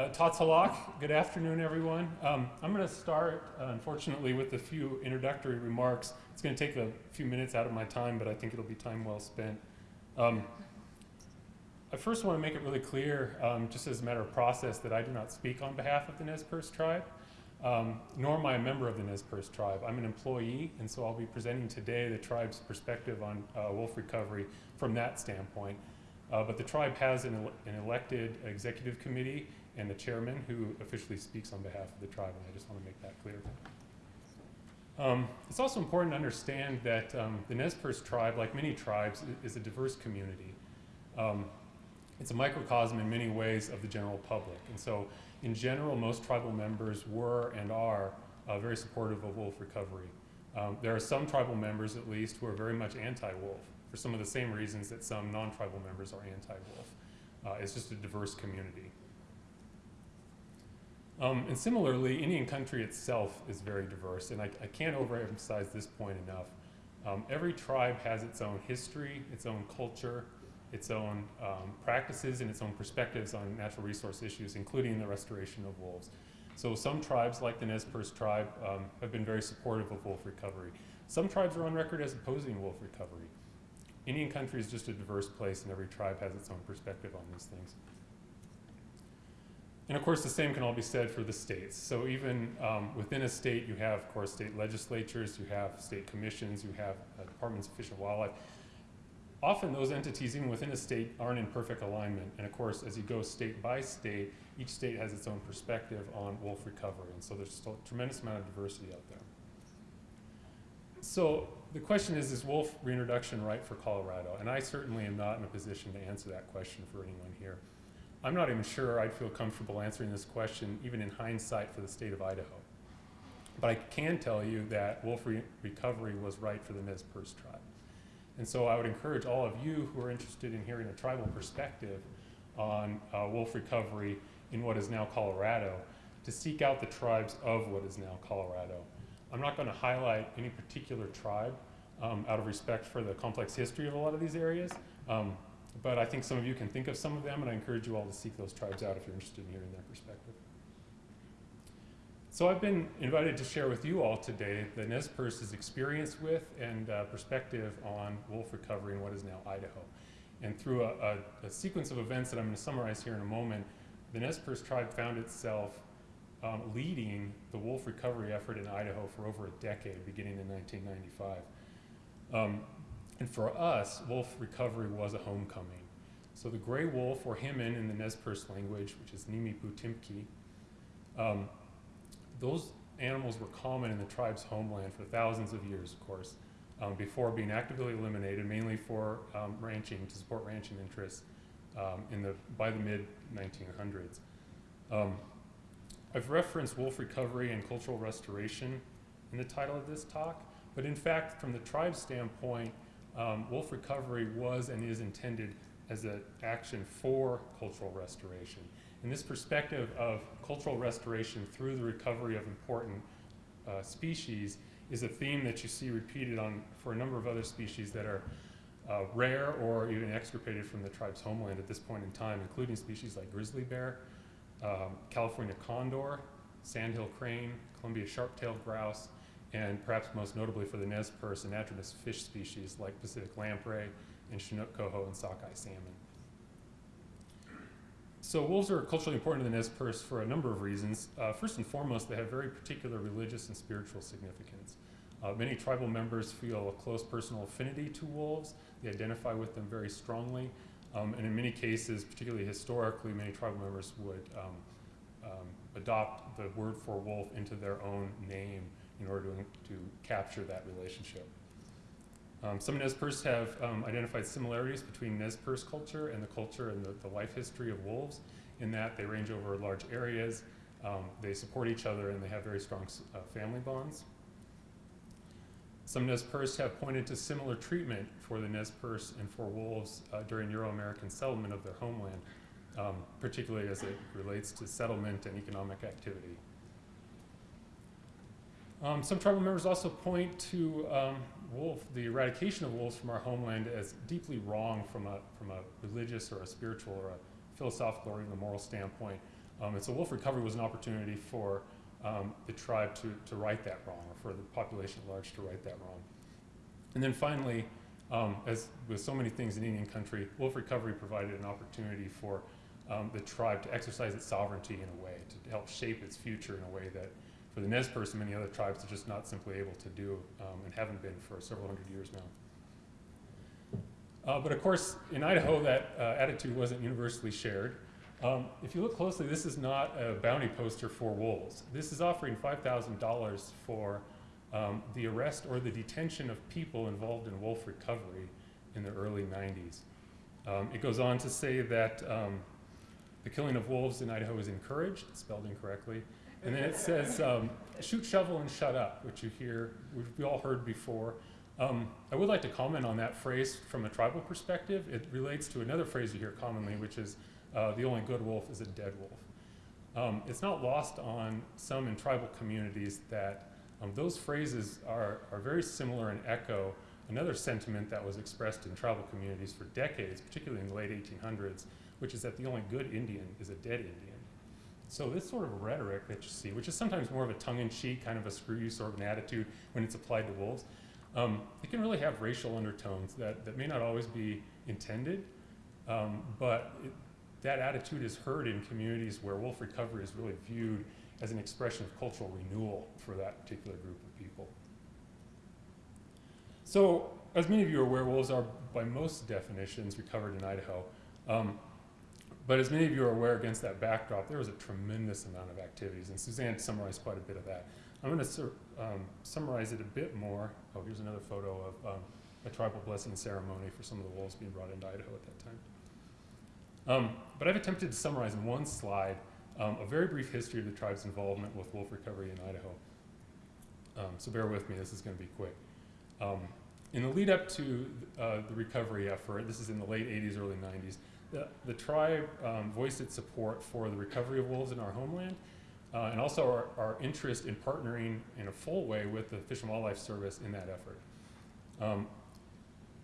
Uh, Tatsalak, good afternoon, everyone. Um, I'm going to start, uh, unfortunately, with a few introductory remarks. It's going to take a few minutes out of my time, but I think it'll be time well spent. Um, I first want to make it really clear, um, just as a matter of process, that I do not speak on behalf of the Nez Perce tribe, um, nor am I a member of the Nez Perce tribe. I'm an employee, and so I'll be presenting today the tribe's perspective on uh, wolf recovery from that standpoint. Uh, but the tribe has an, an, elected executive committee and the chairman who officially speaks on behalf of the tribe, and I just want to make that clear. Um, it's also important to understand that um, the Nez Perce tribe, like many tribes, is a diverse community. Um, it's a microcosm in many ways of the general public. And so in general, most tribal members were and are uh, very supportive of wolf recovery. Um, there are some tribal members, at least, who are very much anti-wolf for some of the same reasons that some non-tribal members are anti-wolf. Uh, it's just a diverse community. Um, and similarly, Indian country itself is very diverse, and I, I can't overemphasize this point enough. Um, every tribe has its own history, its own culture, its own um, practices, and its own perspectives on natural resource issues, including the restoration of wolves. So some tribes, like the Nez Perce tribe, um, have been very supportive of wolf recovery. Some tribes are on record as opposing wolf recovery. Indian country is just a diverse place, and every tribe has its own perspective on these things. And of course, the same can all be said for the states. So even um, within a state, you have, of course, state legislatures, you have state commissions, you have uh, departments of fish and wildlife. Often those entities, even within a state, aren't in perfect alignment. And of course, as you go state by state, each state has its own perspective on wolf recovery. And so there's still a tremendous amount of diversity out there. So the question is, is wolf reintroduction right for Colorado? And I certainly am not in a position to answer that question for anyone here. I'm not even sure I'd feel comfortable answering this question, even in hindsight, for the state of Idaho. But I can tell you that wolf re recovery was right for the Nez Perce tribe. And so I would encourage all of you who are interested in hearing a tribal perspective on uh, wolf recovery in what is now Colorado to seek out the tribes of what is now Colorado. I'm not going to highlight any particular tribe um, out of respect for the complex history of a lot of these areas. Um, but I think some of you can think of some of them, and I encourage you all to seek those tribes out if you're interested in hearing their perspective. So I've been invited to share with you all today the Nez Perce's experience with and uh, perspective on wolf recovery in what is now Idaho. And through a, a, a, sequence of events that I'm going to summarize here in a moment, the Nez Perce tribe found itself um, leading the wolf recovery effort in Idaho for over a decade, beginning in 1995. Um, and for us, wolf recovery was a homecoming. So the gray wolf, or Himin in the Nez Perce language, which is Nimi Putimki, um, those animals were common in the tribe's homeland for thousands of years, of course, um, before being actively eliminated, mainly for um, ranching, to support ranching interests um, in the, by the mid-1900s. Um, I've referenced wolf recovery and cultural restoration in the title of this talk, but in fact, from the tribe's standpoint, um, wolf recovery was and is intended as an action for cultural restoration. And this perspective of cultural restoration through the recovery of important uh, species is a theme that you see repeated on for a number of other species that are uh, rare or even extirpated from the tribe's homeland at this point in time, including species like grizzly bear, um, California condor, sandhill crane, Columbia sharp-tailed grouse, and perhaps most notably for the Nez Perce, anadromous fish species like Pacific lamprey and Chinook coho and sockeye salmon. So wolves are culturally important to the Nez Perce for a number of reasons. Uh, first and foremost, they have very particular religious and spiritual significance. Uh, many tribal members feel a close personal affinity to wolves. They identify with them very strongly. Um, and in many cases, particularly historically, many tribal members would um, um, adopt the word for wolf into their own name in order to, to capture that relationship. Um, some Nez have um, identified similarities between Nez Perce culture and the culture and the, the, life history of wolves in that they range over large areas, um, they support each other, and they have very strong uh, family bonds. Some Nez have pointed to similar treatment for the Nez Perce and for wolves uh, during Euro-American settlement of their homeland, um, particularly as it relates to settlement and economic activity. Um, some tribal members also point to um, wolf, the eradication of wolves from our homeland as deeply wrong from a, from a religious or a spiritual or a philosophical or even a moral standpoint. Um, and so wolf recovery was an opportunity for um, the tribe to, to right that wrong, or for the population at large to right that wrong. And then finally, um, as with so many things in Indian country, wolf recovery provided an opportunity for um, the tribe to exercise its sovereignty in a way, to help shape its future in a way that for the Nez Perce and many other tribes are just not simply able to do um, and haven't been for several hundred years now. Uh, but of course, in Idaho, that uh, attitude wasn't universally shared. Um, if you look closely, this is not a bounty poster for wolves. This is offering $5,000 for um, the arrest or the detention of people involved in wolf recovery in the early 90s. Um, it goes on to say that um, the killing of wolves in Idaho is encouraged, spelled incorrectly. And then it says, um, shoot, shovel, and shut up, which you hear, which we all heard before. Um, I would like to comment on that phrase from a tribal perspective. It relates to another phrase you hear commonly, which is uh, the only good wolf is a dead wolf. Um, it's not lost on some in tribal communities that um, those phrases are, are very similar and echo another sentiment that was expressed in tribal communities for decades, particularly in the late 1800s, which is that the only good Indian is a dead Indian. So this sort of rhetoric that you see, which is sometimes more of a tongue-in-cheek, kind of a screw you sort of an attitude when it's applied to wolves, um, it can really have racial undertones that, that may not always be intended, um, but it, that attitude is heard in communities where wolf recovery is really viewed as an expression of cultural renewal for that particular group of people. So, as many of you are aware, wolves are, by most definitions, recovered in Idaho. Um, but as many of you are aware, against that backdrop, there was a tremendous amount of activities, and Suzanne summarized quite a bit of that. I'm going to um, summarize it a bit more. Oh, here's another photo of um, a tribal blessing ceremony for some of the wolves being brought into Idaho at that time. Um, but I've attempted to summarize in one slide um, a very brief history of the tribe's involvement with wolf recovery in Idaho. Um, so bear with me, this is going to be quick. Um, in the lead up to uh, the recovery effort, this is in the late 80s, early 90s, the, the tribe um, voiced its support for the recovery of wolves in our homeland uh, and also our, our, interest in partnering in a full way with the Fish and Wildlife Service in that effort. Um,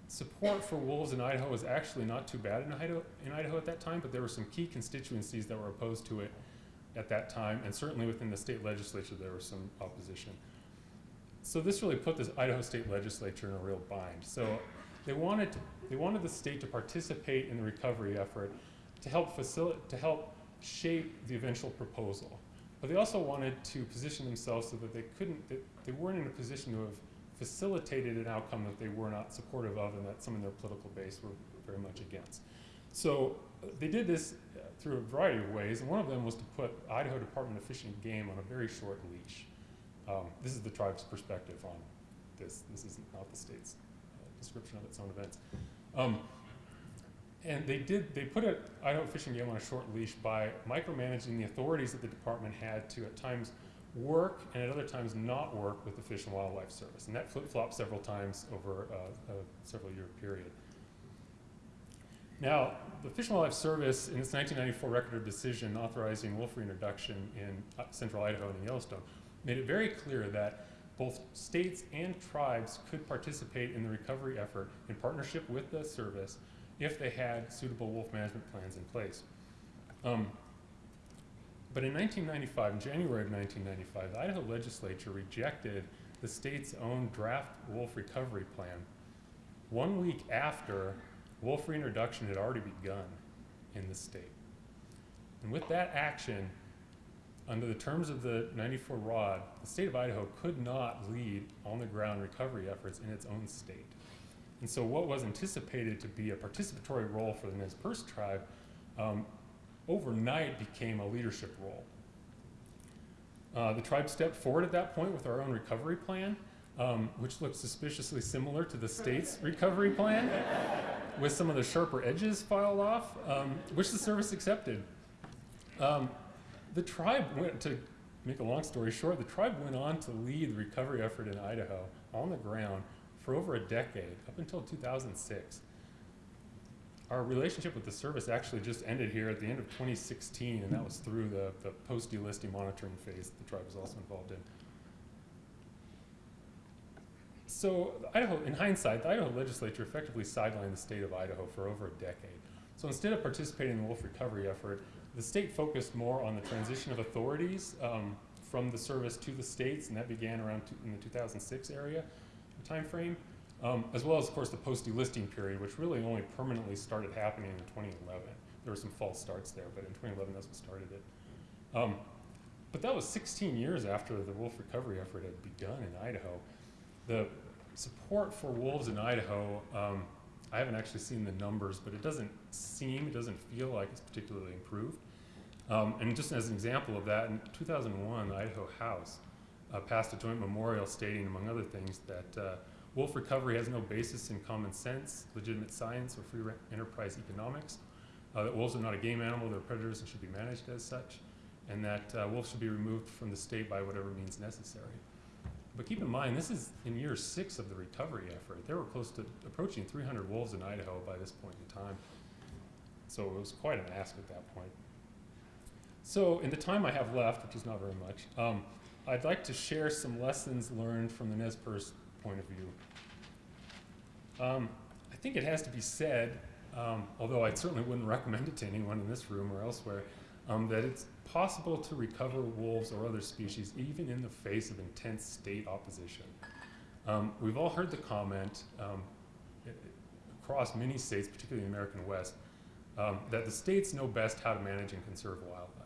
support for wolves in Idaho was actually not too bad in Idaho, in Idaho at that time, but there were some key constituencies that were opposed to it at that time, and certainly within the state legislature there was some opposition. So this really put this Idaho state legislature in a real bind. So they wanted, to, they wanted the state to participate in the recovery effort to help, facilitate, to help shape the eventual proposal. But they also wanted to position themselves so that they couldn't, that they weren't in a position to have facilitated an outcome that they were not supportive of and that some in their political base were very much against. So uh, they did this uh, through a variety of ways, and one of them was to put Idaho Department of Fish and Game on a very short leash. Um, this is the tribe's perspective on this. This is not the state's uh, description of its own events. Um, and they did, they put a Idaho Fish and Game on a short leash by micromanaging the authorities that the department had to at times work and at other times not work with the Fish and Wildlife Service. And that flip-flopped several times over uh, a several year period. Now, the Fish and Wildlife Service, in its 1994 record of decision authorizing wolf reintroduction in uh, central Idaho and in Yellowstone, made it very clear that both states and tribes could participate in the recovery effort in partnership with the service if they had suitable wolf management plans in place. Um, but in 1995, in January of 1995, the Idaho legislature rejected the state's own draft wolf recovery plan one week after wolf reintroduction had already begun in the state. And with that action, under the terms of the 94 ROD, the state of Idaho could not lead on the ground recovery efforts in its own state. And so what was anticipated to be a participatory role for the Nez Perce tribe um, overnight became a leadership role. Uh, the tribe stepped forward at that point with our own recovery plan, um, which looked suspiciously similar to the state's recovery plan, with some of the sharper edges filed off, um, which the service accepted. Um, the tribe went, to make a long story short, the tribe went on to lead the recovery effort in Idaho on the ground for over a decade, up until 2006 our relationship with the service actually just ended here at the end of 2016, and that was through the, the post-delisting monitoring phase the tribe was also involved in. So Idaho, in hindsight, the Idaho legislature effectively sidelined the state of Idaho for over a decade. So instead of participating in the wolf recovery effort, the state focused more on the transition of authorities um, from the service to the states, and that began around in the 2006 area timeframe, um, as well as, of course, the post-delisting period, which really only permanently started happening in 2011. There were some false starts there, but in 2011, that's what started it. Um, but that was 16 years after the wolf recovery effort had begun in Idaho. The support for wolves in Idaho, um, I haven't actually seen the numbers, but it doesn't seem, it doesn't feel like it's particularly improved. Um, and just as an example of that, in 2001, the Idaho House uh, passed a joint memorial stating, among other things, that uh, wolf recovery has no basis in common sense, legitimate science, or free enterprise economics, uh, that wolves are not a game animal, they're predators and should be managed as such, and that uh, wolves should be removed from the state by whatever means necessary. But keep in mind, this is in year six of the recovery effort. There were close to approaching 300 wolves in Idaho by this point in time. So it was quite an ask at that point. So in the time I have left, which is not very much, um, I'd like to share some lessons learned from the Nez Perce point of view. Um, I think it has to be said, um, although I certainly wouldn't recommend it to anyone in this room or elsewhere, um, that it's possible to recover wolves or other species even in the face of intense state opposition. Um, we've all heard the comment um, across many states, particularly in the American West, um, that the states know best how to manage and conserve wildlife.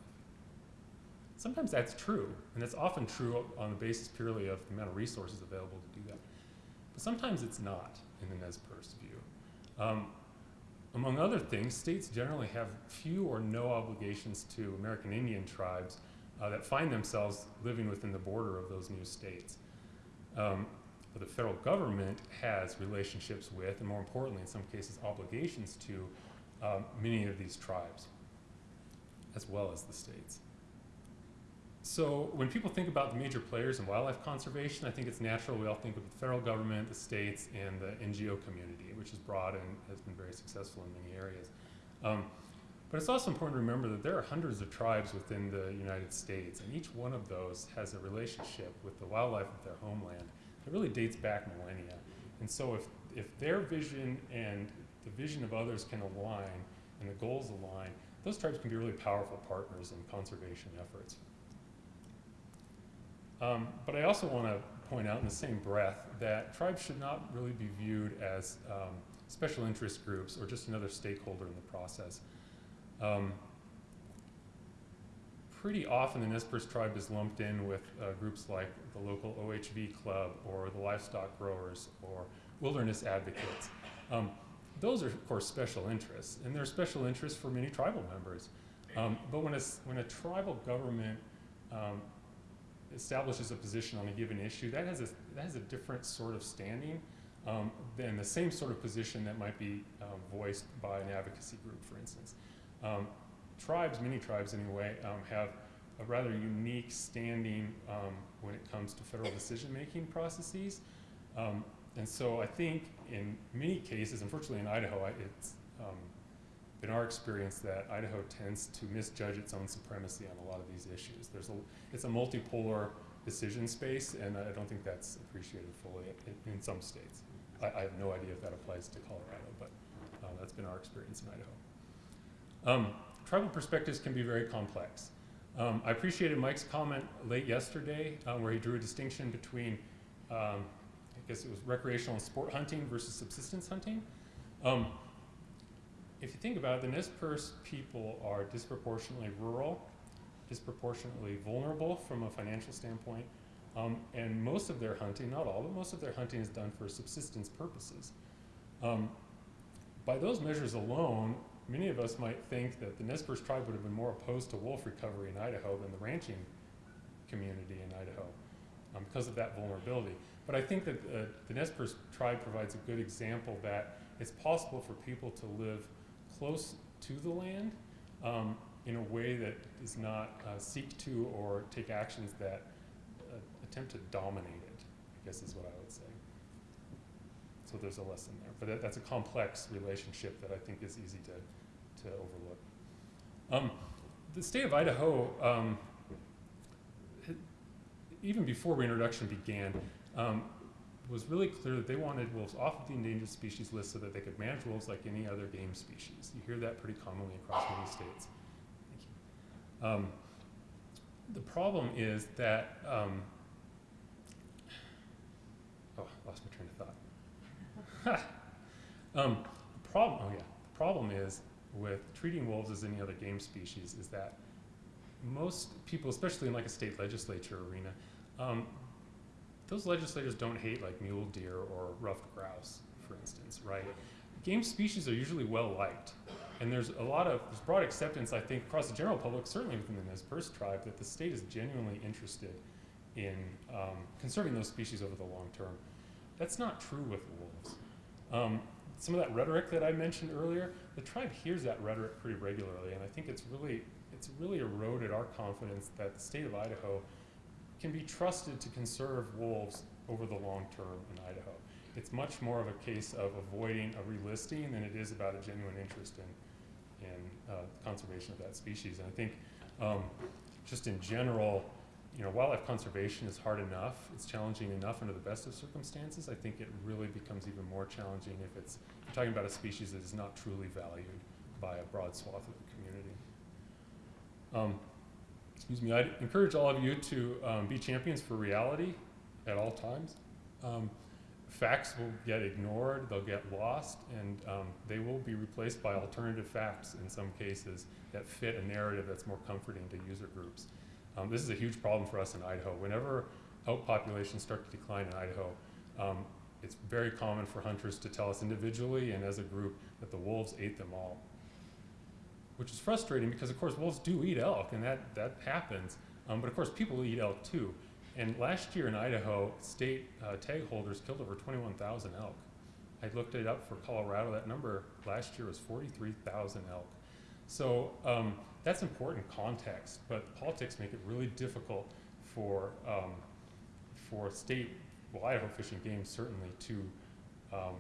Sometimes that's true, and it's often true on the basis purely of the amount of resources available to do that. But sometimes it's not in the Nez Perce view. Um, among other things, states generally have few or no obligations to American Indian tribes uh, that find themselves living within the border of those new states. Um, but the federal government has relationships with, and more importantly, in some cases, obligations to um, many of these tribes, as well as the states. So when people think about the major players in wildlife conservation, I think it's natural we all think of the federal government, the states, and the NGO community, which is broad and has been very successful in many areas. Um, but it's also important to remember that there are hundreds of tribes within the United States, and each one of those has a relationship with the wildlife of their homeland that really dates back millennia. And so if, if their vision and the vision of others can align and the goals align, those tribes can be really powerful partners in conservation efforts. Um, but I also want to point out in the same breath that tribes should not really be viewed as um, special interest groups or just another stakeholder in the process. Um, pretty often the Nez Perce tribe is lumped in with uh, groups like the local OHV club or the livestock growers or wilderness advocates. Um, those are, of course, special interests, and they're special interests for many tribal members. Um, but when, when a tribal government um, establishes a position on a given issue, that has a, that has a different sort of standing um, than the same sort of position that might be um, voiced by an advocacy group, for instance. Um, tribes, many tribes anyway, um, have a rather unique standing um, when it comes to federal decision-making processes. Um, and so I think in many cases, unfortunately in Idaho, it's been our experience that Idaho tends to misjudge its own supremacy on a lot of these issues. There's a, it's a multipolar decision space, and I don't think that's appreciated fully in, in some states. I, I, have no idea if that applies to Colorado, but uh, that's been our experience in Idaho. Um, tribal perspectives can be very complex. Um, I appreciated Mike's comment late yesterday uh, where he drew a distinction between, um, I guess it was recreational and sport hunting versus subsistence hunting. If you think about it, the Perce people are disproportionately rural, disproportionately vulnerable from a financial standpoint, um, and most of their hunting, not all, but most of their hunting is done for subsistence purposes. Um, by those measures alone, many of us might think that the Nez Perce tribe would have been more opposed to wolf recovery in Idaho than the ranching community in Idaho um, because of that vulnerability. But I think that uh, the Nez Perce tribe provides a good example that it's possible for people to live close to the land um, in a way that does not uh, seek to or take actions that uh, attempt to dominate it, I guess is what I would say. So there's a lesson there. But that, that's a complex relationship that I think is easy to, to overlook. Um, the state of Idaho, um, even before reintroduction began, um, was really clear that they wanted wolves off of the endangered species list so that they could manage wolves like any other game species. You hear that pretty commonly across many states. Um, the problem is that, um, oh, lost my train of thought. um, the problem, oh yeah, the problem is with treating wolves as any other game species is that most people, especially in like a state legislature arena, um, those legislators don't hate like mule deer or ruffed grouse, for instance, right? Game species are usually well liked. And there's a lot of, there's broad acceptance, I think, across the general public, certainly within the Nez Perce tribe, that the state is genuinely interested in um, conserving those species over the long term. That's not true with wolves. Um, some of that rhetoric that I mentioned earlier, the tribe hears that rhetoric pretty regularly, and I think it's really, it's really eroded our confidence that the state of Idaho can be trusted to conserve wolves over the long term in Idaho. It's much more of a case of avoiding a relisting than it is about a genuine interest in, in uh, conservation of that species. And I think um, just in general, you know, wildlife conservation is hard enough. It's challenging enough under the best of circumstances. I think it really becomes even more challenging if it's you're talking about a species that is not truly valued by a broad swath of the community. Um, excuse me, I'd encourage all of you to um, be champions for reality at all times. Um, facts will get ignored, they'll get lost, and um, they will be replaced by alternative facts in some cases that fit a narrative that's more comforting to user groups. Um, this is a huge problem for us in Idaho. Whenever elk populations start to decline in Idaho, um, it's very common for hunters to tell us individually and as a group that the wolves ate them all. Which is frustrating because of course wolves do eat elk and that, that happens. Um, but of course people eat elk too. And last year in Idaho, state uh, tag holders killed over 21,000 elk. I looked it up for Colorado. That number last year was 43,000 elk. So um, that's important context, but politics make it really difficult for um, for state, well, Idaho Fish and Game certainly to um,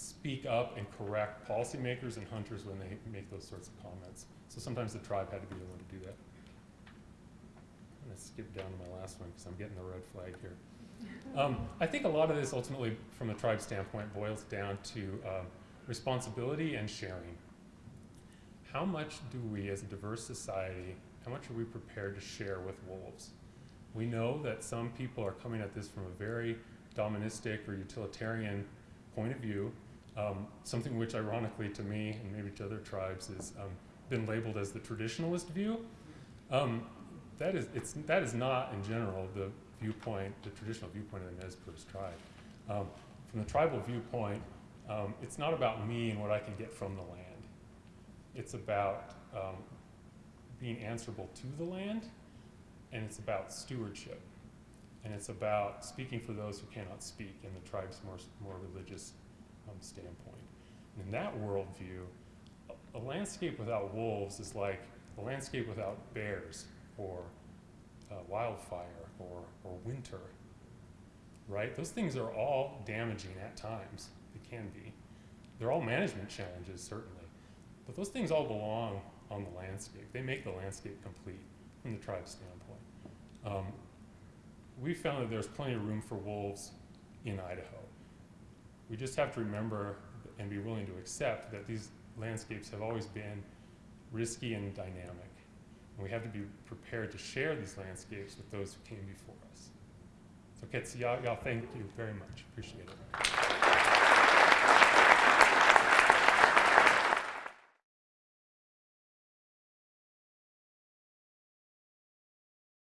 speak up and correct policymakers and hunters when they make those sorts of comments. So sometimes the tribe had to be the one to do that. I'm going to skip down to my last one because I'm getting the red flag here. Um, I think a lot of this ultimately, from the tribe standpoint, boils down to um, responsibility and sharing. How much do we, as a diverse society, how much are we prepared to share with wolves? We know that some people are coming at this from a very dominionistic or utilitarian point of view, um, something which ironically to me and maybe to other tribes has um, been labeled as the traditionalist view. Um, that is, it's, that is not in general the viewpoint, the traditional viewpoint of the Nez Perce tribe. Um, from the tribal viewpoint, um, it's not about me and what I can get from the land. It's about um, being answerable to the land, and it's about stewardship. And it's about speaking for those who cannot speak in the tribe's more, more religious um, standpoint. And in that worldview, a, a landscape without wolves is like a landscape without bears or uh, wildfire or, or winter, right? Those things are all damaging at times. They can be. They're all management challenges, certainly. But those things all belong on the landscape. They make the landscape complete from the tribe standpoint. Um, we found that there's plenty of room for wolves in Idaho. We just have to remember and be willing to accept that these landscapes have always been risky and dynamic. And we have to be prepared to share these landscapes with those who came before us. So Ketsi, y'all thank you very much. Appreciate it.